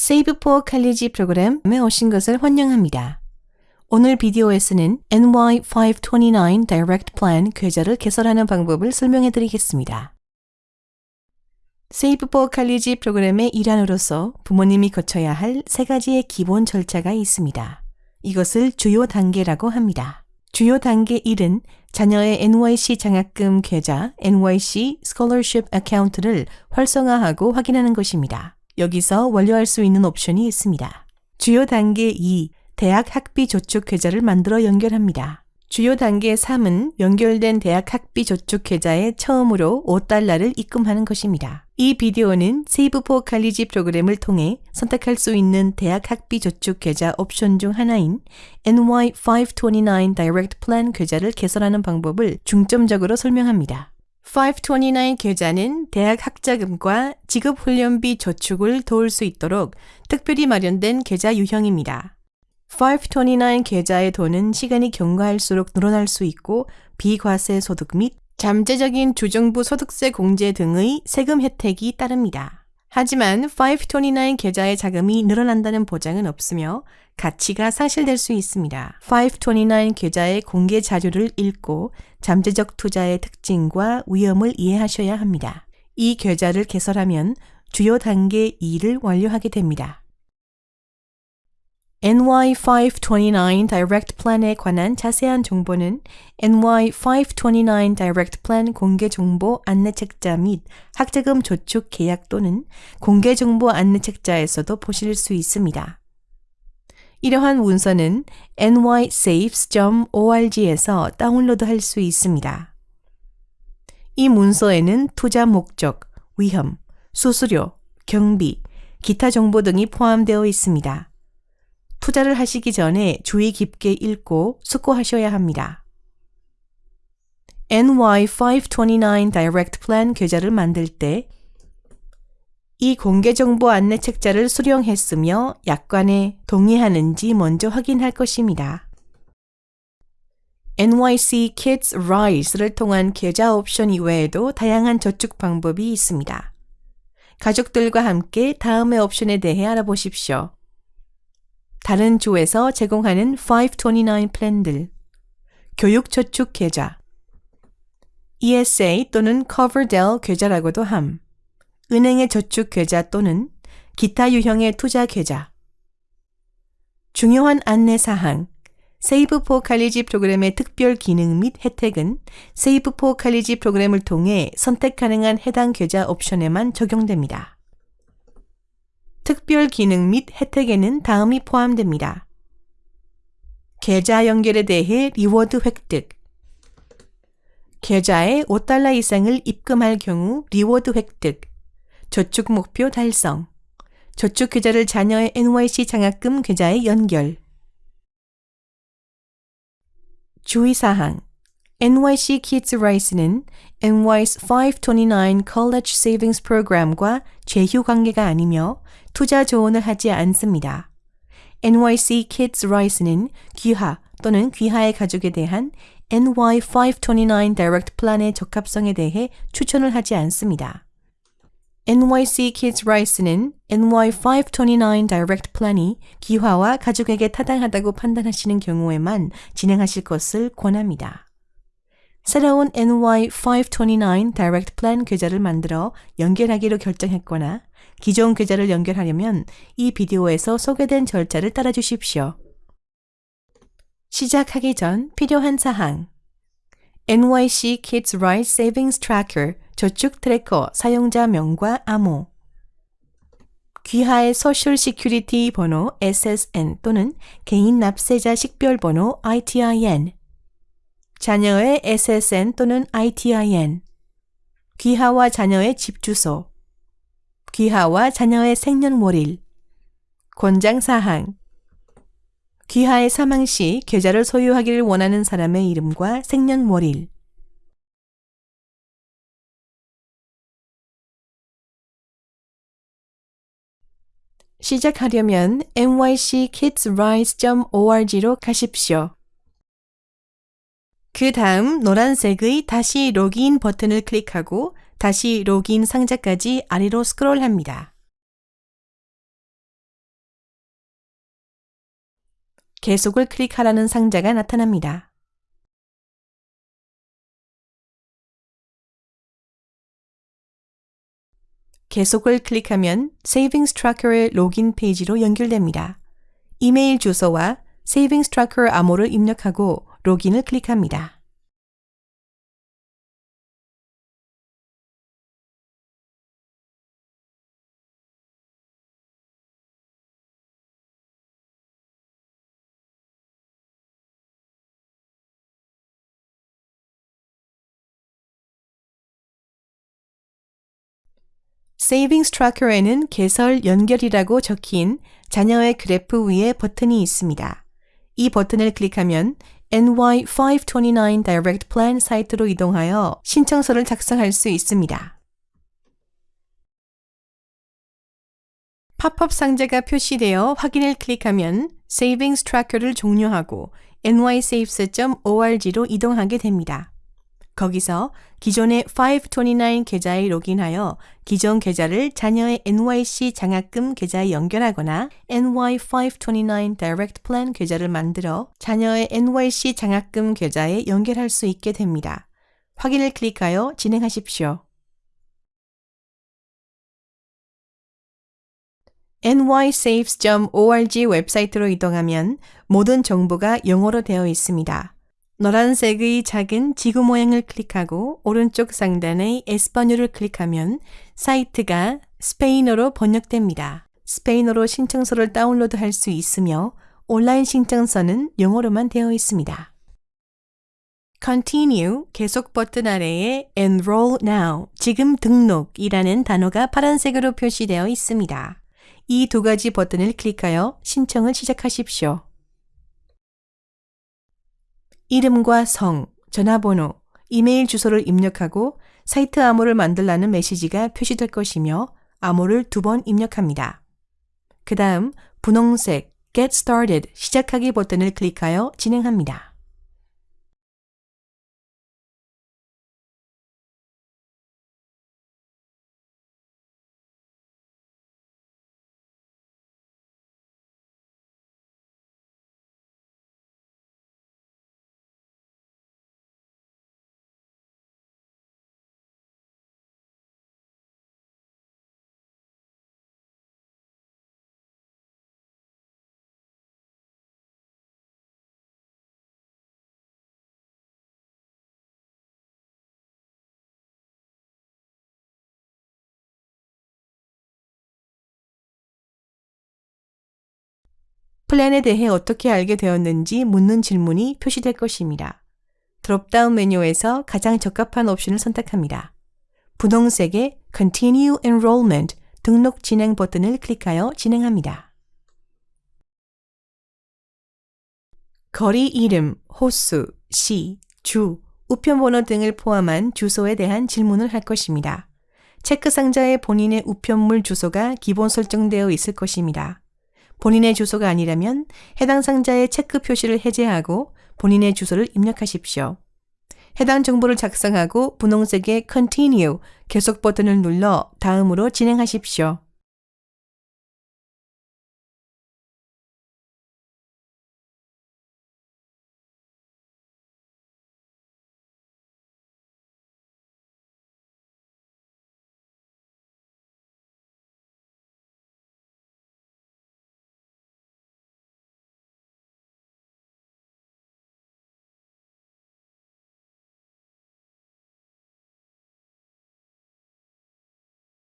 Save for College 프로그램에 오신 것을 환영합니다. 오늘 비디오에서는 NY529 Direct Plan 계좌를 개설하는 방법을 설명해 드리겠습니다. Save for College 프로그램의 일환으로서 부모님이 거쳐야 할 세 가지의 기본 절차가 있습니다. 이것을 주요 단계라고 합니다. 주요 단계 1은 자녀의 NYC 장학금 계좌 NYC Scholarship Account를 활성화하고 확인하는 것입니다. 여기서 완료할 수 있는 옵션이 있습니다. 주요 단계 2, 대학 학비 저축 계좌를 만들어 연결합니다. 주요 단계 3은 연결된 대학 학비 저축 계좌에 처음으로 5달러를 입금하는 것입니다. 이 비디오는 세이브 포 칼리지 프로그램을 통해 선택할 수 있는 대학 학비 저축 계좌 옵션 중 하나인 NY529 Direct Plan 계좌를 개설하는 방법을 중점적으로 설명합니다. 529 계좌는 대학 학자금과 직업훈련비 저축을 도울 수 있도록 특별히 마련된 계좌 유형입니다. 529 계좌의 돈은 시간이 경과할수록 늘어날 수 있고 비과세 소득 및 잠재적인 주정부 소득세 공제 등의 세금 혜택이 따릅니다. 하지만 529 계좌의 자금이 늘어난다는 보장은 없으며 가치가 상실될 수 있습니다. 529 계좌의 공개 자료를 읽고 잠재적 투자의 특징과 위험을 이해하셔야 합니다. 이 계좌를 개설하면 주요 단계 2를 완료하게 됩니다. NY529 Direct Plan에 관한 자세한 정보는 NY529 Direct Plan 공개 정보 안내 책자 및 학자금 저축 계약 또는 공개 정보 안내 책자에서도 보실 수 있습니다. 이러한 문서는 nysaves.org에서 다운로드할 수 있습니다. 이 문서에는 투자 목적, 위험, 수수료, 경비, 기타 정보 등이 포함되어 있습니다. 투자를 하시기 전에 주의 깊게 읽고 숙고하셔야 합니다. NY529 Direct Plan 계좌를 만들 때 이 공개정보 안내 책자를 수령했으며 약관에 동의하는지 먼저 확인할 것입니다. NYC Kids Rise를 통한 계좌 옵션 이외에도 다양한 저축 방법이 있습니다. 가족들과 함께 다음의 옵션에 대해 알아보십시오. 다른 주에서 제공하는 529 플랜들, 교육 저축 계좌, ESA 또는 Coverdell 계좌라고도 함, 은행의 저축 계좌 또는 기타 유형의 투자 계좌, 중요한 안내 사항, 세이브 포 칼리지 프로그램의 특별 기능 및 혜택은 세이브 포 칼리지 프로그램을 통해 선택 가능한 해당 계좌 옵션에만 적용됩니다. 특별 기능 및 혜택에는 다음이 포함됩니다. 계좌 연결에 대해 reward 획득 계좌에 5달러 이상을 입금할 경우 reward 획득 저축 목표 달성 저축 계좌를 자녀의 NYC 장학금 계좌에 연결 주의사항 NYC Kids Rise는 NY's 529 College Savings Program과 제휴 관계가 아니며 투자 조언을 하지 않습니다. NYC Kids Rise는 귀하 또는 귀하의 가족에 대한 NY529 Direct Plan의 적합성에 대해 추천을 하지 않습니다. NYC Kids Rise는 NY529 Direct Plan이 귀하와 가족에게 타당하다고 판단하시는 경우에만 진행하실 것을 권합니다. 새로운 NY529 Direct Plan 계좌를 만들어 연결하기로 결정했거나 기존 계좌를 연결하려면 이 비디오에서 소개된 절차를 따라 주십시오. 시작하기 전 필요한 사항 NYC Kids Rise Savings Tracker 저축 tracker 사용자명과 암호 귀하의 Social Security 번호 SSN 또는 개인 납세자 식별 번호 ITIN 자녀의 SSN 또는 ITIN, 귀하와 자녀의 집 주소, 귀하와 자녀의 생년월일, 권장 사항, 귀하의 사망 시 계좌를 소유하기를 원하는 사람의 이름과 생년월일, 시작하려면 nyckidsrise.org로 가십시오. 그 다음 노란색의 다시 로그인 버튼을 클릭하고 다시 로그인 상자까지 아래로 스크롤합니다. 계속을 클릭하라는 상자가 나타납니다. 계속을 클릭하면 Savings Tracker의 로긴 페이지로 연결됩니다. 이메일 주소와 Savings Tracker 암호를 입력하고 로gin을 클릭합니다. Savings Tracker에는 개설 연결이라고 적힌 자녀의 그래프 위에 버튼이 있습니다. 이 버튼을 클릭하면 NY529 Direct Plan 사이트로 이동하여 신청서를 작성할 수 있습니다. 팝업 상자가 표시되어 확인을 클릭하면 Savings Tracker를 종료하고 nysaves.org로 이동하게 됩니다. 거기서 기존의 529 계좌에 로그인하여 기존 계좌를 자녀의 NYC 장학금 계좌에 연결하거나 NY529 Direct Plan 계좌를 만들어 자녀의 NYC 장학금 계좌에 연결할 수 있게 됩니다. 확인을 클릭하여 진행하십시오. nysaves.org 웹사이트로 이동하면 모든 정보가 영어로 되어 있습니다. 노란색의 작은 지구 모양을 클릭하고 오른쪽 상단의 에스파뇰을 클릭하면 사이트가 스페인어로 번역됩니다. 스페인어로 신청서를 다운로드 할 수 있으며 온라인 신청서는 영어로만 되어 있습니다. Continue 계속 버튼 아래에 Enroll Now 지금 등록이라는 단어가 파란색으로 표시되어 있습니다. 이 두 가지 버튼을 클릭하여 신청을 시작하십시오. 이름과 성, 전화번호, 이메일 주소를 입력하고 사이트 암호를 만들라는 메시지가 표시될 것이며 암호를 두 번 입력합니다. 그 다음 분홍색 Get Started 시작하기 버튼을 클릭하여 진행합니다. 플랜에 대해 어떻게 알게 되었는지 묻는 질문이 표시될 것입니다. 드롭다운 메뉴에서 가장 적합한 옵션을 선택합니다. 분홍색의 Continue Enrollment 등록 진행 버튼을 클릭하여 진행합니다. 거리 이름, 호수, 시, 주, 우편번호 등을 포함한 주소에 대한 질문을 할 것입니다. 체크 상자에 본인의 우편물 주소가 기본 설정되어 있을 것입니다. 본인의 주소가 아니라면 해당 상자의 체크 표시를 해제하고 본인의 주소를 입력하십시오. 해당 정보를 작성하고 분홍색의 Continue 계속 버튼을 눌러 다음으로 진행하십시오.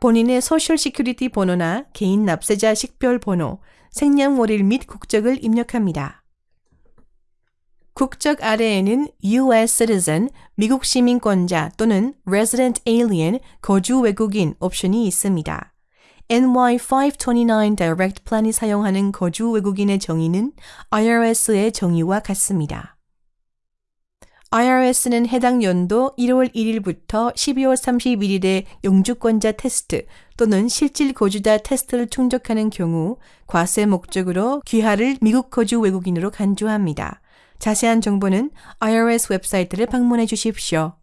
본인의 Social Security 번호나 개인 납세자 식별 번호, 생년월일 및 국적을 입력합니다. 국적 아래에는 U.S. citizen, 미국 시민권자 또는 resident alien, 거주 외국인 옵션이 있습니다. NY529 Direct Plan이 사용하는 거주 외국인의 정의는 IRS의 정의와 같습니다. IRS는 해당 연도 1월 1일부터 12월 31일에 영주권자 테스트 또는 실질 거주자 테스트를 충족하는 경우 과세 목적으로 귀하를 미국 거주 외국인으로 간주합니다. 자세한 정보는 IRS 웹사이트를 방문해 주십시오.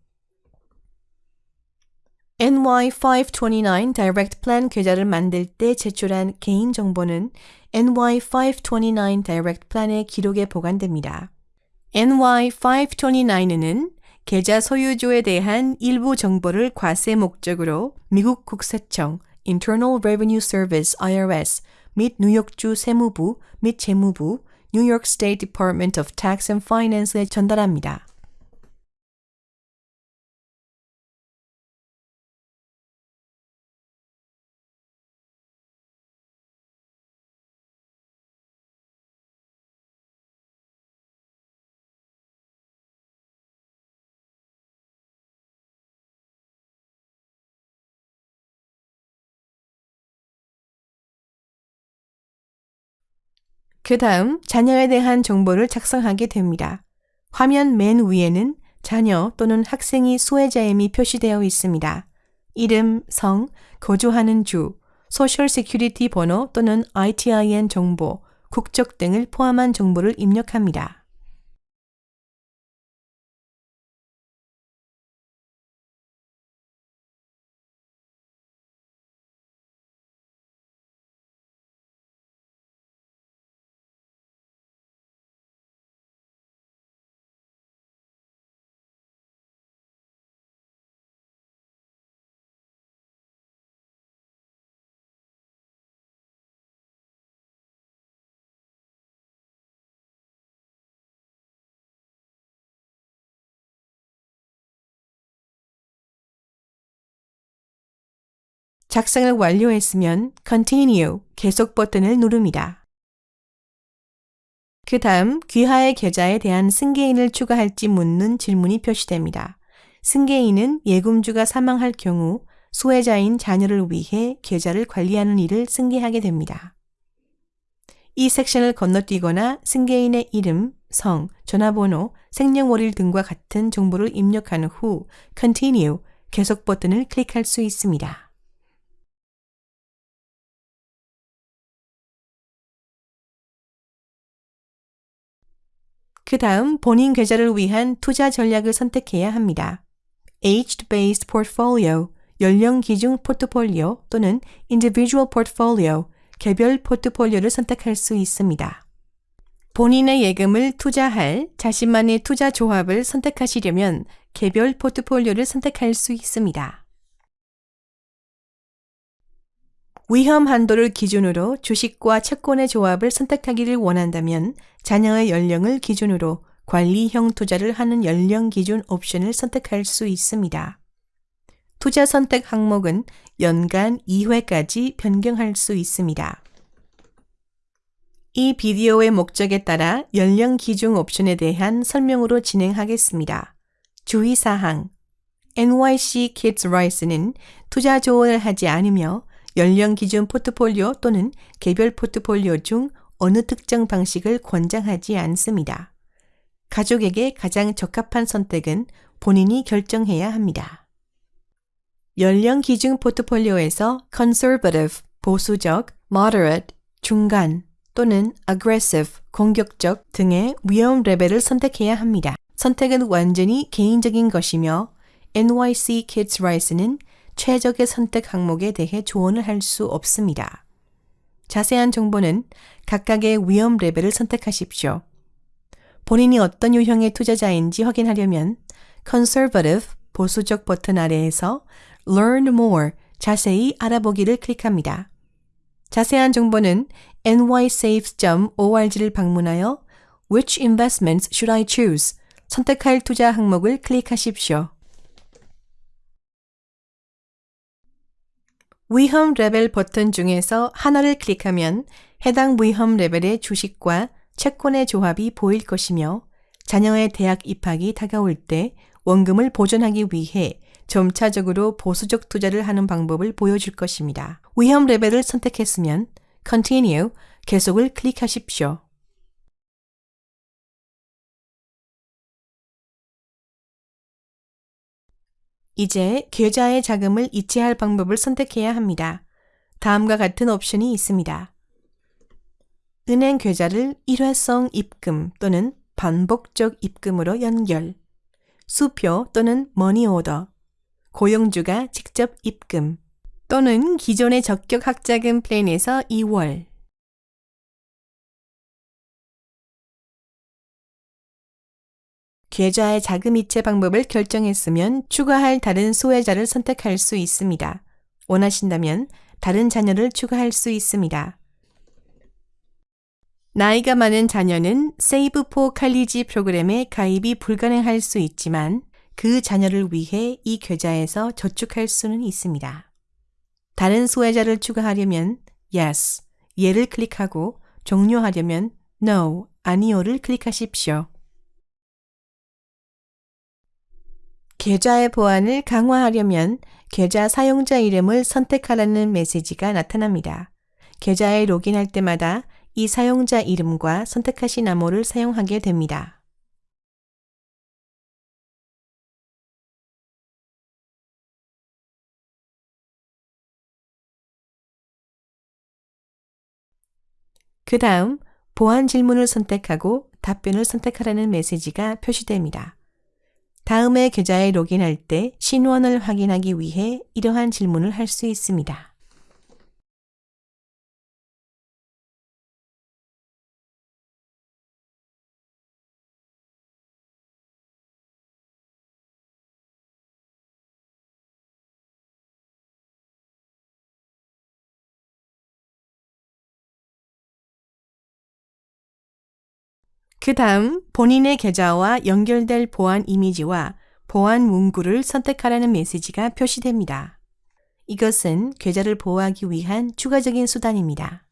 NY529 Direct Plan 계좌를 만들 때 제출한 개인 정보는 NY529 Direct Plan의 기록에 보관됩니다. NY529는 계좌 소유주에 대한 일부 정보를 과세 목적으로 미국 국세청 Internal Revenue Service IRS 및 뉴욕주 세무부 및 재무부 New York State Department of Tax and Finance에 전달합니다. 그 다음 자녀에 대한 정보를 작성하게 됩니다. 화면 맨 위에는 자녀 또는 학생이 수혜자임이 표시되어 있습니다. 이름, 성, 거주하는 주, Social Security 번호 또는 ITIN 정보, 국적 등을 포함한 정보를 입력합니다. 작성을 완료했으면 Continue 계속 버튼을 누릅니다. 그 다음 귀하의 계좌에 대한 승계인을 추가할지 묻는 질문이 표시됩니다. 승계인은 예금주가 사망할 경우 수혜자인 자녀를 위해 계좌를 관리하는 일을 승계하게 됩니다. 이 섹션을 건너뛰거나 승계인의 이름, 성, 전화번호, 생년월일 등과 같은 정보를 입력한 후 Continue 계속 버튼을 클릭할 수 있습니다. 그 다음 본인 계좌를 위한 투자 전략을 선택해야 합니다. Age-based portfolio, 연령 기준 포트폴리오 또는 individual portfolio, 개별 포트폴리오를 선택할 수 있습니다. 본인의 예금을 투자할 자신만의 투자 조합을 선택하시려면 개별 포트폴리오를 선택할 수 있습니다. 위험 한도를 기준으로 주식과 채권의 조합을 선택하기를 원한다면 자녀의 연령을 기준으로 관리형 투자를 하는 연령 기준 옵션을 선택할 수 있습니다. 투자 선택 항목은 연간 2회까지 변경할 수 있습니다. 이 비디오의 목적에 따라 연령 기준 옵션에 대한 설명으로 진행하겠습니다. 주의사항 NYC Kids Rice는 투자 조언을 하지 않으며 연령 기준 포트폴리오 또는 개별 포트폴리오 중 어느 특정 방식을 권장하지 않습니다. 가족에게 가장 적합한 선택은 본인이 결정해야 합니다. 연령 기준 포트폴리오에서 conservative, 보수적, moderate, 중간 또는 aggressive, 공격적 등의 위험 레벨을 선택해야 합니다. 선택은 완전히 개인적인 것이며 NYC Kids Rice는 최적의 선택 항목에 대해 조언을 할 수 없습니다. 자세한 정보는 각각의 위험 레벨을 선택하십시오. 본인이 어떤 유형의 투자자인지 확인하려면 conservative 보수적 버튼 아래에서 learn more 자세히 알아보기를 클릭합니다. 자세한 정보는 nysaves.org를 방문하여 Which investments should I choose? 선택할 투자 항목을 클릭하십시오. 위험 레벨 버튼 중에서 하나를 클릭하면 해당 위험 레벨의 주식과 채권의 조합이 보일 것이며 자녀의 대학 입학이 다가올 때 원금을 보존하기 위해 점차적으로 보수적 투자를 하는 방법을 보여줄 것입니다. 위험 레벨을 선택했으면 Continue, 계속을 클릭하십시오. 이제 계좌의 자금을 이체할 방법을 선택해야 합니다. 다음과 같은 옵션이 있습니다. 은행 계좌를 일회성 입금 또는 반복적 입금으로 연결, 수표 또는 머니 오더, 고용주가 직접 입금 또는 기존의 적격 학자금 플랜에서 2월 계좌의 자금 이체 방법을 결정했으면 추가할 다른 소외자를 선택할 수 있습니다. 원하신다면 다른 자녀를 추가할 수 있습니다. 나이가 많은 자녀는 세이브 포 칼리지 프로그램에 가입이 불가능할 수 있지만 그 자녀를 위해 이 계좌에서 저축할 수는 있습니다. 다른 소외자를 추가하려면 yes, 예를 클릭하고 종료하려면 no, 아니요를 클릭하십시오. 계좌의 보안을 강화하려면 계좌 사용자 이름을 선택하라는 메시지가 나타납니다. 계좌에 로그인할 때마다 이 사용자 이름과 선택하신 암호를 사용하게 됩니다. 그 다음 보안 질문을 선택하고 답변을 선택하라는 메시지가 표시됩니다. 다음에 계좌에 로그인할 때 신원을 확인하기 위해 이러한 질문을 할 수 있습니다. 그 다음 본인의 계좌와 연결될 보안 이미지와 보안 문구를 선택하라는 메시지가 표시됩니다. 이것은 계좌를 보호하기 위한 추가적인 수단입니다.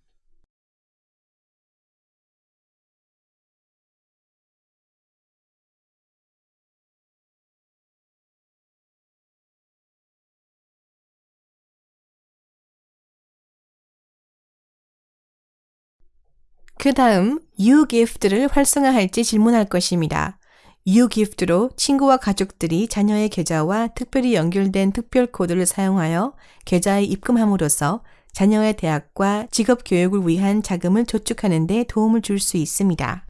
그 다음 ugift를 활성화할지 질문할 것입니다. ugift로 친구와 가족들이 자녀의 계좌와 특별히 연결된 특별 코드를 사용하여 계좌에 입금함으로써 자녀의 대학과 직업 교육을 위한 자금을 저축하는 데 도움을 줄 수 있습니다.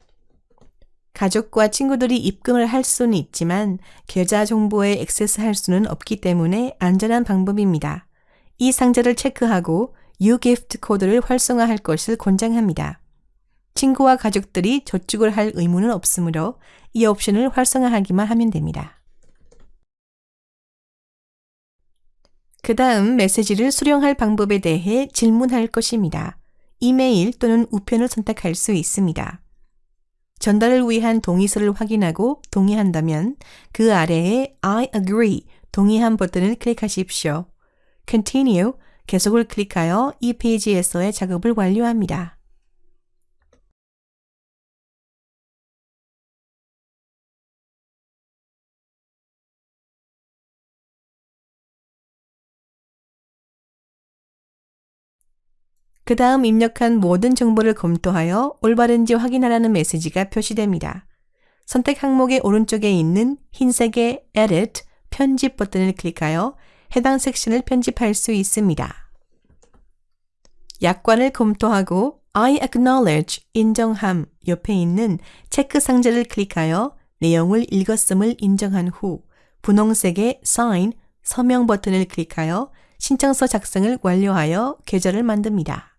가족과 친구들이 입금을 할 수는 있지만 계좌 정보에 액세스할 수는 없기 때문에 안전한 방법입니다. 이 상자를 체크하고 ugift 코드를 활성화할 것을 권장합니다. 친구와 가족들이 저축을 할 의무는 없으므로 이 옵션을 활성화하기만 하면 됩니다. 그 다음 메시지를 수령할 방법에 대해 질문할 것입니다. 이메일 또는 우편을 선택할 수 있습니다. 전달을 위한 동의서를 확인하고 동의한다면 그 아래에 I agree 동의한 버튼을 클릭하십시오. Continue 계속을 클릭하여 이 페이지에서의 작업을 완료합니다. 그 다음 입력한 모든 정보를 검토하여 올바른지 확인하라는 메시지가 표시됩니다. 선택 항목의 오른쪽에 있는 흰색의 Edit, 편집 버튼을 클릭하여 해당 섹션을 편집할 수 있습니다. 약관을 검토하고 I acknowledge, 인정함 옆에 있는 체크 상자를 클릭하여 내용을 읽었음을 인정한 후 분홍색의 Sign, 서명 버튼을 클릭하여 신청서 작성을 완료하여 계좌를 만듭니다.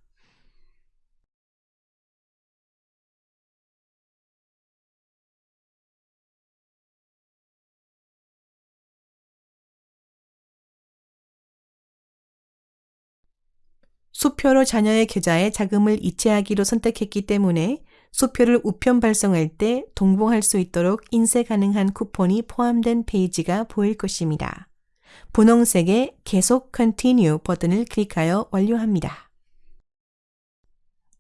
수표로 자녀의 계좌에 자금을 이체하기로 선택했기 때문에 수표를 우편 발송할 때 동봉할 수 있도록 인쇄 가능한 쿠폰이 포함된 페이지가 보일 것입니다. 분홍색의 계속 Continue 버튼을 클릭하여 완료합니다.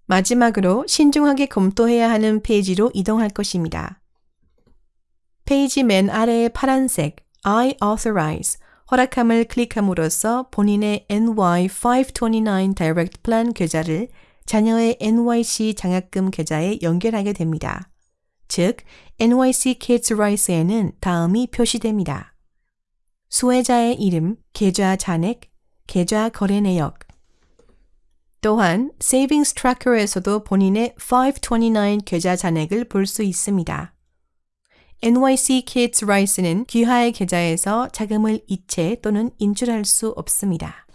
마지막으로 신중하게 검토해야 하는 페이지로 이동할 것입니다. 페이지 맨 아래의 파란색 I authorize 허락함을 클릭함으로써 본인의 NY529 Direct Plan 계좌를 자녀의 NYC 장학금 계좌에 연결하게 됩니다. 즉, NYC Kids Rice에는 다음이 표시됩니다. 수혜자의 이름, 계좌 잔액, 계좌 거래 내역. 또한 Savings Tracker에서도 본인의 529 계좌 잔액을 볼 수 있습니다. NYC Kids Rice는 귀하의 계좌에서 자금을 이체 또는 인출할 수 없습니다.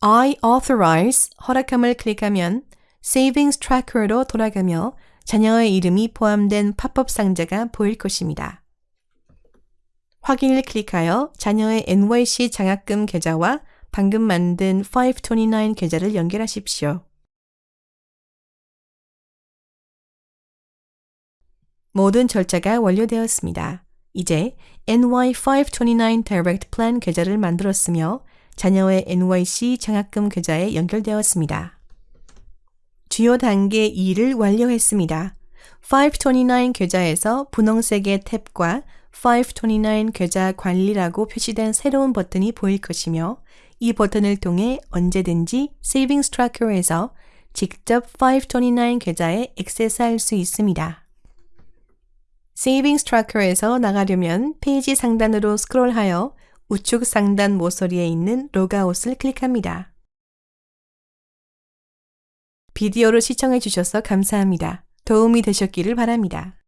I authorize 허락함을 클릭하면 Savings Tracker로 돌아가며 자녀의 이름이 포함된 팝업 상자가 보일 것입니다. 확인을 클릭하여 자녀의 NYC 장학금 계좌와 방금 만든 529 계좌를 연결하십시오. 모든 절차가 완료되었습니다. 이제 NY529 Direct Plan 계좌를 만들었으며 자녀의 NYC 장학금 계좌에 연결되었습니다. 주요 단계 2를 완료했습니다. 529 계좌에서 분홍색의 탭과 529 계좌 관리라고 표시된 새로운 버튼이 보일 것이며 이 버튼을 통해 언제든지 Savings Tracker에서 직접 529 계좌에 액세스할 수 있습니다. Savings Tracker에서 나가려면 페이지 상단으로 스크롤하여 우측 상단 모서리에 있는 로그아웃을 클릭합니다. 비디오를 시청해 주셔서 감사합니다. 도움이 되셨기를 바랍니다.